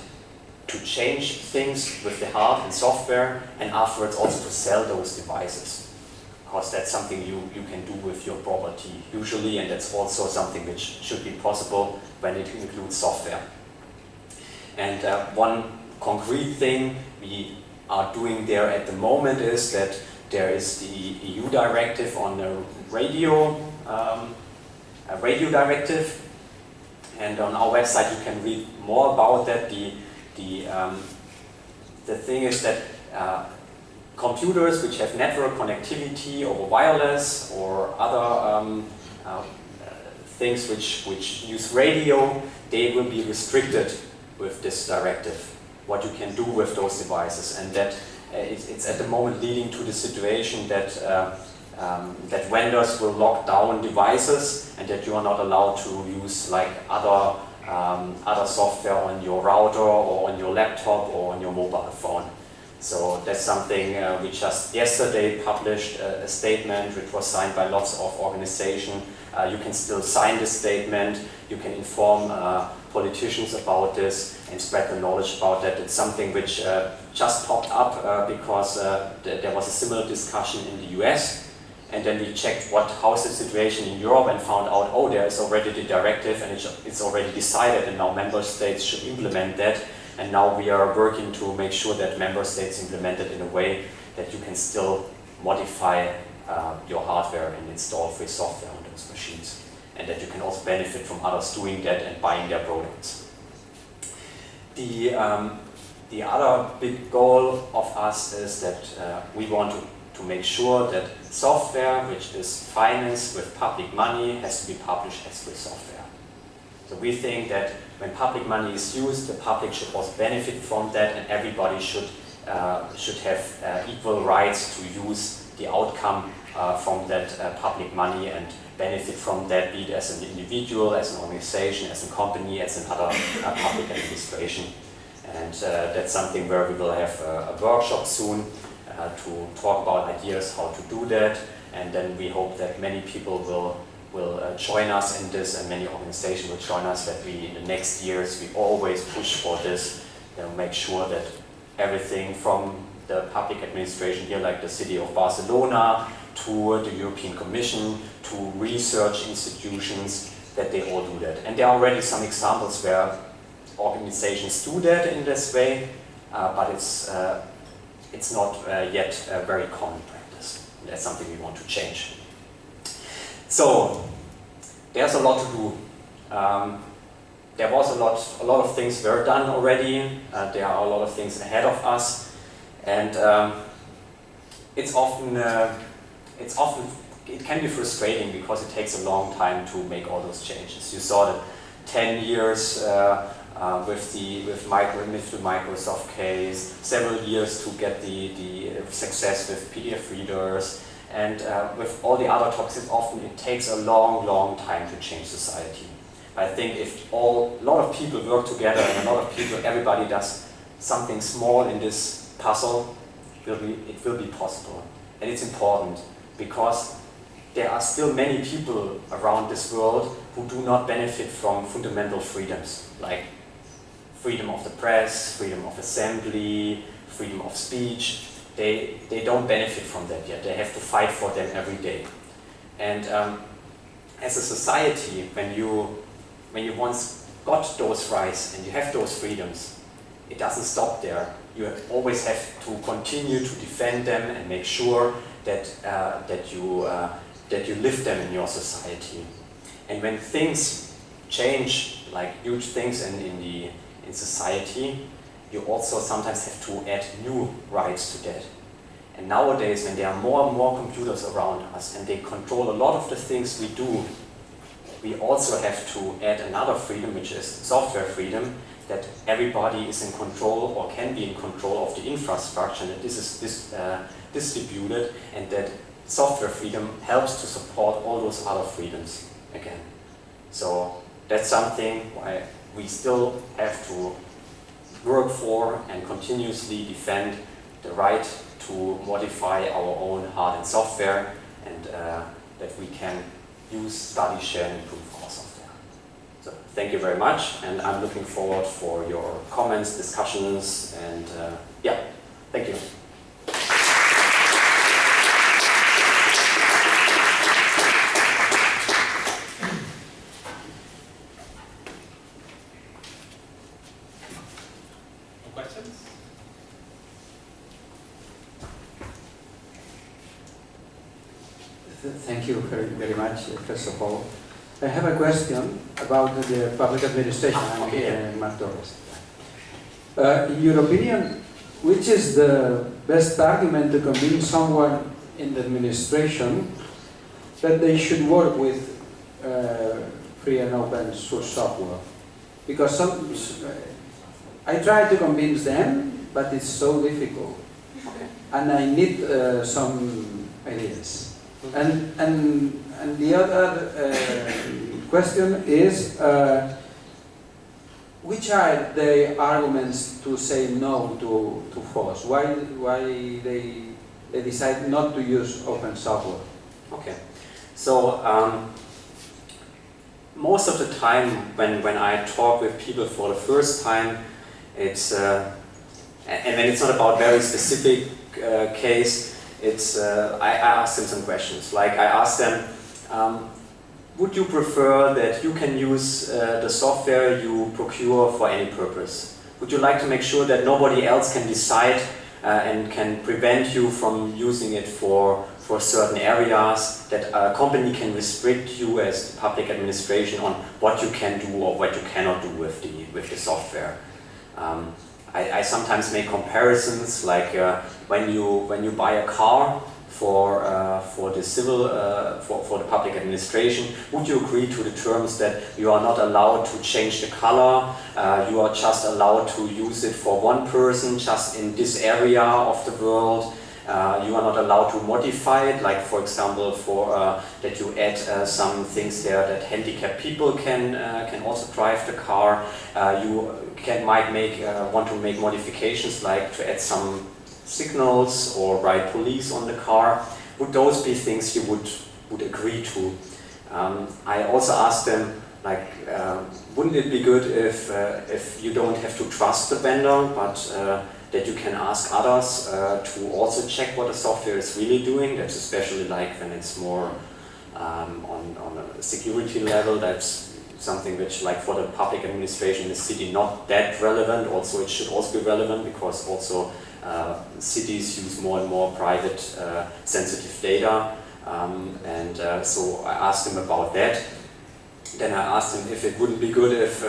Speaker 1: to change things with the hardware and software and afterwards also to sell those devices. Because that's something you, you can do with your property usually and that's also something which should be possible when it includes software. And uh, one concrete thing we are doing there at the moment is that there is the EU directive on the radio, um, a radio directive and on our website you can read more about that. The the, um, the thing is that uh, computers which have network connectivity over wireless or other um, uh, things which, which use radio, they will be restricted with this directive, what you can do with those devices. And that uh, it's, it's, at the moment leading to the situation that uh, um, that vendors will lock down devices and that you are not allowed to use like other um, other software on your router or on your laptop or on your mobile phone. So that's something uh, we just yesterday published a, a, statement which was signed by lots of organizations. Uh, you can still sign this statement, you can inform uh, politicians about this and spread the knowledge about that. It's something which uh, just popped up uh, because uh, th there was a similar discussion in the US and then we checked what how's the situation in Europe and found out, oh, there is already the directive and it's already decided and now member states should implement that and now we are working to make sure that member states implement it in a way that you can still modify uh, your hardware and install free software on those machines. And that you can also benefit from others doing that and buying their products. The, um, the other big goal of us is that uh, we want to, to make sure that software which is financed with public money has to be published as free software. So we think that when public money is used, the public should also benefit from that and everybody should, uh, should have uh, equal rights to use the outcome uh, from that uh, public money and benefit from that, be it as an individual, as an organization, as a company, as another uh, public administration. And uh, that's something where we will have a, a workshop soon to talk about ideas how to do that. And then we hope that many people will will uh, join us in this and many organizations will join us that we in the next years we always push for this and make sure that everything from the public administration here like the city of Barcelona to the European Commission to research institutions that they all do that. And there are already some examples where organizations do that in this way, uh, but it's, uh, it's not uh, yet a very common practice. And that's something we want to change. So there's a lot to do. Um, there was a lot, a lot of things were done already. Uh, there are a lot of things ahead of us, and um, it's often, uh, it's often, it can be frustrating because it takes a long time to make all those changes. You saw that 10 years uh, uh, with the with micro with the Microsoft case, several years to get the the success with PDF readers, and uh, with all the other topics, often it takes a long, long time to change society. I think if all, a lot of people work together and a lot of people, everybody does something small in this puzzle, it will be, it will be possible. And it's important because there are still many people around this world who do not benefit from fundamental freedoms, like freedom of the press, freedom of assembly, freedom of speech, they, they don't benefit from that yet. They have to fight for them every day. And um, as a society, when you, when you once got those rights and you have those freedoms, it doesn't stop there. You always have to continue to defend them and make sure that, uh, that, you, uh, that you live them in your society. And when things change, like huge things in, in, the, in society, you also sometimes have to add new rights to that. And nowadays, when there are more and more computers around us and they control a lot of the things we do, we also have to add another freedom, which is software freedom, that everybody is in control or can be in control of the infrastructure, that this is this, uh, distributed, and that software freedom helps to support all those other freedoms again. So that's something why we still have to work for and continuously defend the right to modify our own hard and software and uh, that we can use, study, share and improve thank you very much and I'm looking forward for your comments, discussions and uh, yeah, thank you.
Speaker 2: Thank you very, very much, first of all. I have a question about the public administration. I'm
Speaker 1: okay.
Speaker 2: Uh, in your opinion, which is the best argument to convince someone in the administration that they should work with uh, free and open source software? Because some, I try to convince them, but it's so difficult. And I need uh, some ideas. And, and and the other uh, question is, uh, which are the arguments to say no to, to FOSS? Why, why they, they decide not to use open software?
Speaker 1: Okay, so um, most of the time when, when I talk with people for the first time, it's, uh, and when it's not about very specific uh, case, it's, uh, I, I ask them some questions. Like I ask them, um, would you prefer that you can use uh, the software you procure for any purpose? Would you like to make sure that nobody else can decide uh, and can prevent you from using it for, for certain areas, that a company can restrict you as the public administration on what you can do or what you cannot do with the, with the software? Um, I, I, sometimes make comparisons like uh, when, you, when you buy a car, for, uh, for the civil, uh, for, for the public administration, would you agree to the terms that you are not allowed to change the color, uh, you are just allowed to use it for one person, just in this area of the world, uh, you are not allowed to modify it, like for example, for uh, that you add uh, some things there that handicapped people can can also drive the car. You can might make want to make modifications, like to add some signals or write police on the car. Would those be things you would, would agree to? Um, I also asked them, like, uh, wouldn't it be good if, uh, if you don't have to trust the vendor, but uh, that you can ask others uh, to also check what the software is really doing? That's especially like when it's more um, on, on a security level, that's something which like for the public administration in the city not that relevant, also it should also be relevant because also cities use more and more private uh, sensitive data um, and uh, so I asked him about that. Then I asked him if it wouldn't be good if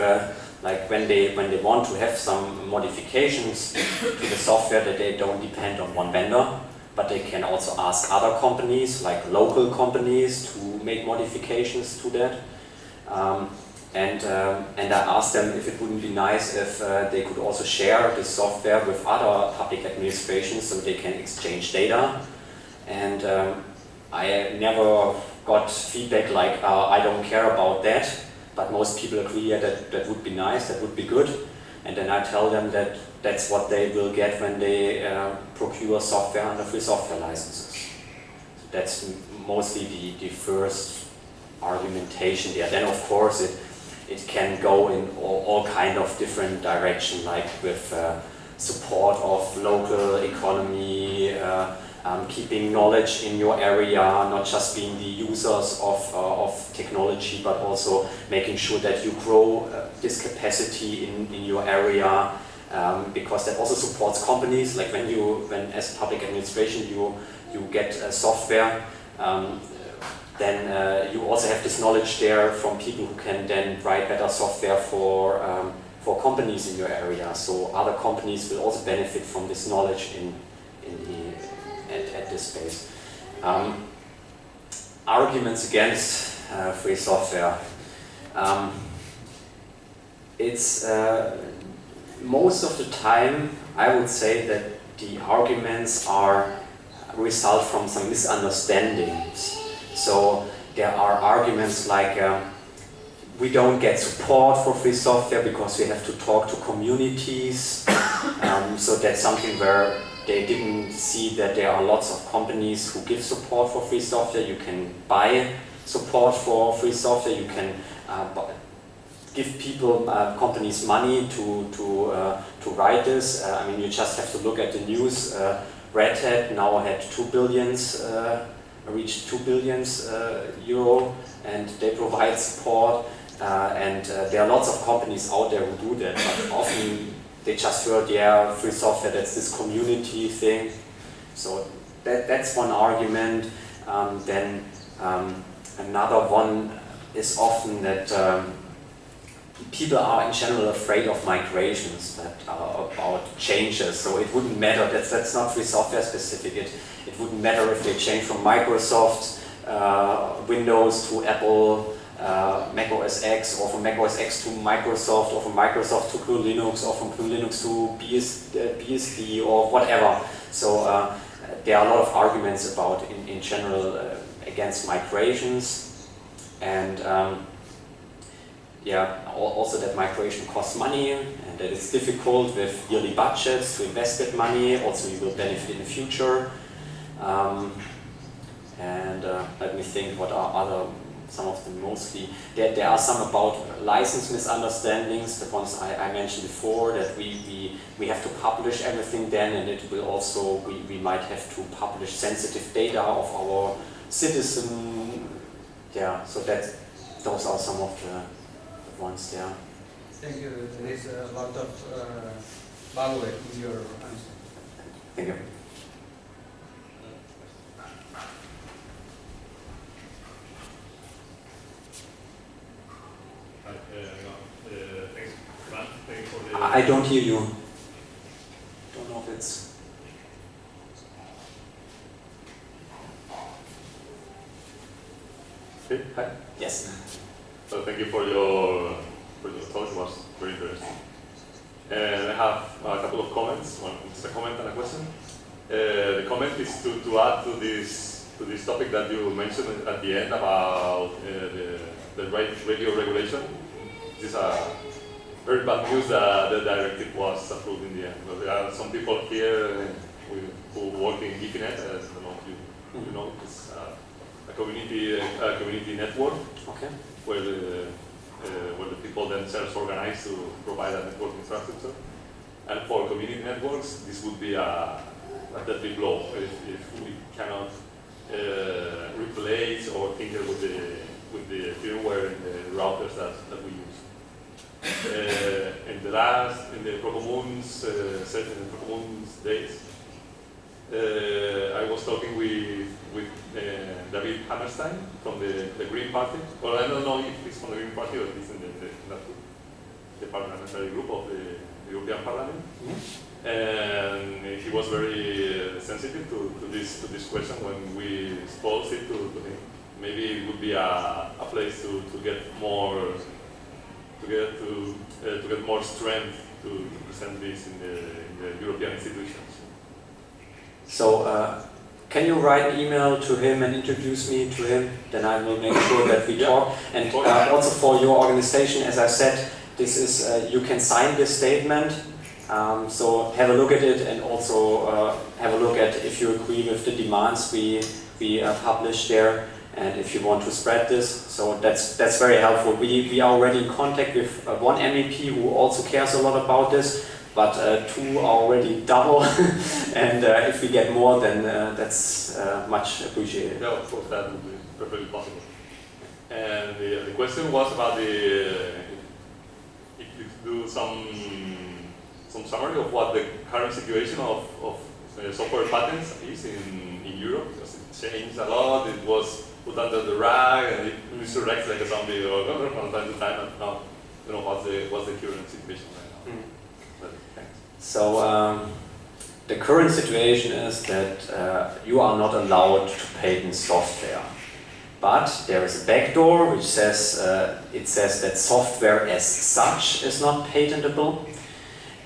Speaker 1: like when they when they want to have some modifications to the software that they don't depend on one vendor but they can also ask other companies like local companies to make modifications to that um, and, um, and I asked them if it wouldn't be nice if uh, they could also share the software with other public administrations so they can exchange data. And um, I never got feedback like, uh, I don't care about that, but most people agree yeah, that that would be nice, that would be good. And then I tell them that that's what they will get when they uh, procure software under free software licenses. So that's mostly the, the first argumentation there. Then of course it it can go in all, all kind of different direction, like with uh, support of local economy, uh, um, keeping knowledge in your area, not just being the users of, uh, of technology, but also making sure that you grow uh, this capacity in, in your area, um, because that also supports companies, like when you, when as public administration you, you get uh, software, um, then uh, you also have this knowledge there from people who can then write better software for, um, for companies in your area. So other companies will also benefit from this knowledge in, in the, at, at this space. Um, arguments against uh, free software. Um, it's uh, most of the time I would say that the arguments are result from some misunderstandings so there are arguments like uh, we don't get support for free software because we have to talk to communities. Um, so that's something where they didn't see that there are lots of companies who give support for free software. You can buy support for free software. You can uh, give people, uh, companies money to, to, uh, to write this. Uh, I mean, you just have to look at the news. Uh, Red Hat now had two billions reached 2 billion uh, euro and they provide support uh, and uh, there are lots of companies out there who do that but often they just heard yeah free software that's this community thing. So that, that's one argument. Um, then um, another one is often that um, people are in general afraid of migrations that are about changes so it wouldn't matter that's, that's not free software specific it, it wouldn't matter if they change from Microsoft uh, Windows to Apple uh, Mac OS X or from Mac OS X to Microsoft or from Microsoft to GNU Linux or from GNU Linux to BS, uh, BSD or whatever. So uh, there are a lot of arguments about in, in general uh, against migrations and um, yeah, also that migration costs money and that it's difficult with yearly budgets to invest that money. Also, you will benefit in the future. Um, and uh, let me think what are other some of them mostly. There, there are some about license misunderstandings, the ones I, I mentioned before, that we, we, we have to publish everything then and it will also, we, we might have to publish sensitive data of our citizen. Yeah, so that those are some of the, the ones there.
Speaker 2: Thank you. There is a lot of uh, value in your answer.
Speaker 1: Thank you. I don't hear you. Don't know if it's.
Speaker 3: Okay.
Speaker 1: Hi. Yes.
Speaker 3: So thank you for your for your talk. It was very interesting. And I have a couple of comments. One is a comment and a question. Uh, the comment is to, to add to this to this topic that you mentioned at the end about uh, the, the radio regulation. This is a very bad news that the directive was approved in the end. But there are some people here who work in Guifi.net, uh, I don't know if you, you hmm. know, it's uh, a community, a community network
Speaker 1: okay.
Speaker 3: where the uh, where the people themselves organize to provide a network infrastructure. And for community networks, this would be a, a deadly blow if, if we cannot uh, replace or tinker with the with the firmware and the routers that, that we use. Uh, in the last, in the Procomuns, uh, in the Procomuns days, uh, I was talking with with uh, David Hammerstein from the, the Green Party. Well, I don't know if he's from the Green Party or he's in the, the, the parliamentary group of the European Parliament. Mm -hmm. And he was very uh, sensitive to, to this to this question when we exposed it to, to him. Maybe it would be a, a place to, to get more to get to uh, to get more strength to, to present this in the, in the European institutions.
Speaker 1: So. Uh, can you write an email to him and introduce me to him? Then I will make sure that we talk. And uh, also for your organization, as I said, this is uh, you can sign this statement. Um, so have a look at it and also uh, have a look at if you agree with the demands we we uh, publish there and if you want to spread this. So that's that's very helpful. We, we are already in contact with uh, one MEP who also cares a lot about this, but uh, two are already double, and uh, if we get more, then uh, that's uh, much appreciated.
Speaker 3: Yeah, of course, that would be perfectly possible. And the, the question was about the, if you do some some summary of what the current situation of, of software patents is in, in Europe, because it changed a lot, it was put under the rag and it resurrects like a zombie or from time to time. And now, you know, what's the what's the current situation right now? Mm. But,
Speaker 1: so um, the current situation is that uh, you are not allowed to patent software. But there is a backdoor which says uh, it says that software as such is not patentable,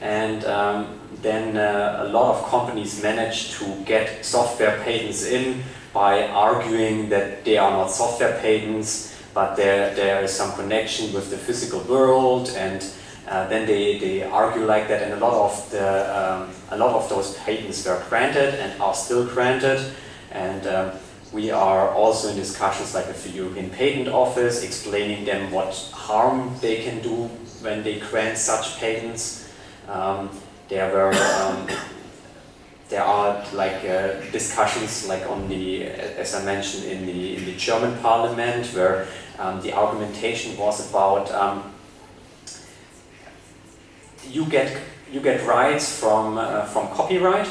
Speaker 1: and um, then uh, a lot of companies manage to get software patents in by arguing that they are not software patents, but there, there is some connection with the physical world, and uh, then they, they argue like that, and a lot of the um, a lot of those patents were granted and are still granted, and um, we are also in discussions like with the European Patent Office, explaining them what harm they can do when they grant such patents. Um, there were um, there are like uh, discussions like on the, as I mentioned in the, in the German parliament where um, the argumentation was about um, you get you get rights from uh, from copyright,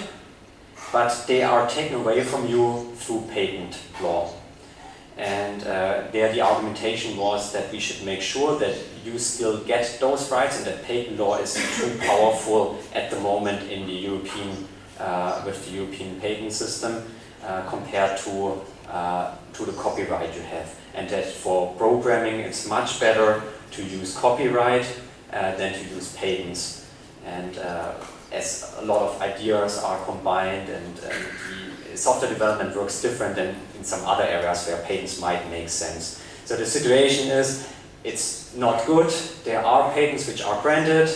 Speaker 1: but they are taken away from you through patent law. And uh, there the argumentation was that we should make sure that you still get those rights and that patent law is too powerful at the moment in the European uh, with the European patent system uh, compared to, uh, to the copyright you have. And that for programming it's much better to use copyright than to use patents. And as a lot of ideas are combined and, and software development works different than in some other areas where patents might make sense. So the situation is it's not good. There are patents which are granted.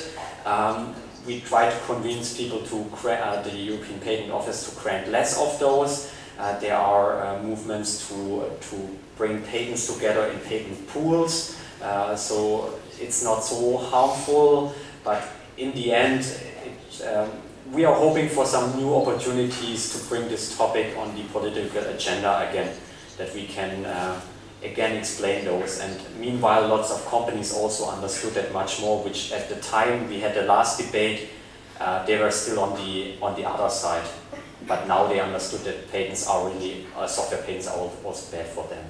Speaker 1: Um, we try to convince people to uh, the European Patent Office to grant less of those. Uh, there are uh, movements to, to bring patents together in patent pools, uh, so it's not so harmful, but in the end, it, um, we are hoping for some new opportunities to bring this topic on the political agenda again, that we can uh, again explain those. And meanwhile, lots of companies also understood that much more, which at the time we had the last debate, uh, they were still on the, on the other side. But now they understood that patents are really, uh, software patents are also bad for them.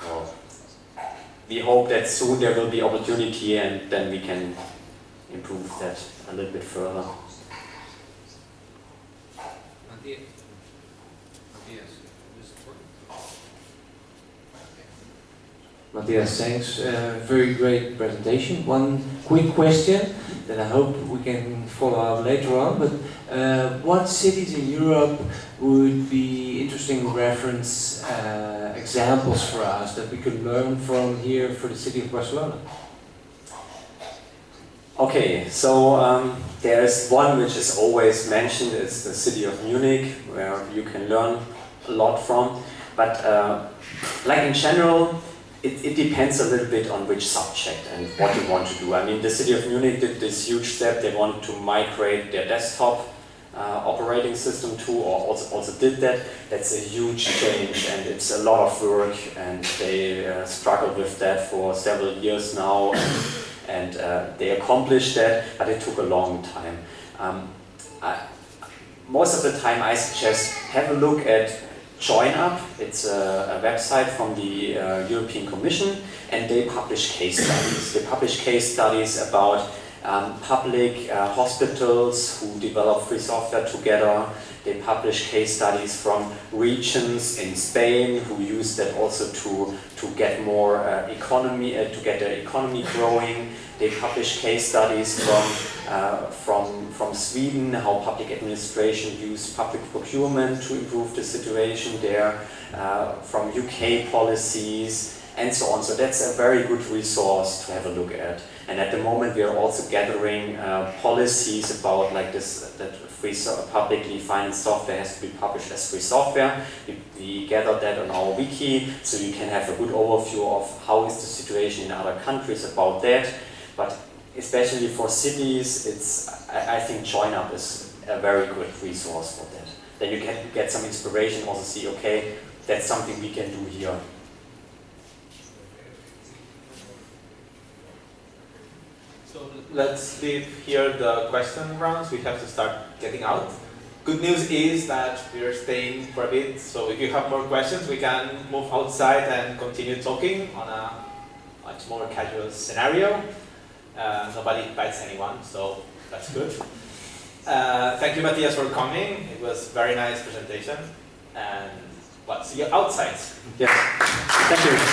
Speaker 1: So we hope that soon there will be opportunity and then we can improve that a little bit further.
Speaker 4: Matthias, thanks. Uh, very great presentation. One quick question that I hope we can follow up later on. But uh, what cities in Europe would be interesting reference uh, examples for us that we could learn from here for the city of Barcelona?
Speaker 1: Okay, so um, there is one which is always mentioned, it's the city of Munich, where you can learn a lot from. But uh, like in general, it, it, depends a little bit on which subject and what you want to do. I mean, the city of Munich did this huge step. They wanted to migrate their desktop uh, operating system to, or also, also did that. That's a huge change and it's a lot of work and they uh, struggled with that for several years now and, and uh, they accomplished that, but it took a long time. Um, I, most of the time I suggest have a look at JoinUp. It's a, a website from the uh, European Commission and they publish case studies. They publish case studies about um, public uh, hospitals who develop free software together. They publish case studies from regions in Spain who use that also to, to get more uh, economy, uh, to get the economy growing. They publish case studies from, uh, from, from Sweden, how public administration use public procurement to improve the situation there, uh, from UK policies, and so on. So that's a very good resource to have a look at. And at the moment we are also gathering uh, policies about like this, that free so publicly financed software has to be published as free software. We, we that on our wiki, so you can have a good overview of how is the situation in other countries about that. But especially for cities, it's I, I think JoinUp is a very good resource for that. Then you can get some inspiration, also see, okay, that's something we can do here.
Speaker 5: So let's leave here the question rounds. We have to start getting out. Good news is that we are staying for a bit, so if you have more questions, we can move outside and continue talking on a much more casual scenario. Uh, nobody bites anyone, so that's good. Uh, thank you, Matthias, for coming. It was very nice presentation. And well, see you outside.
Speaker 1: Yes, thank you.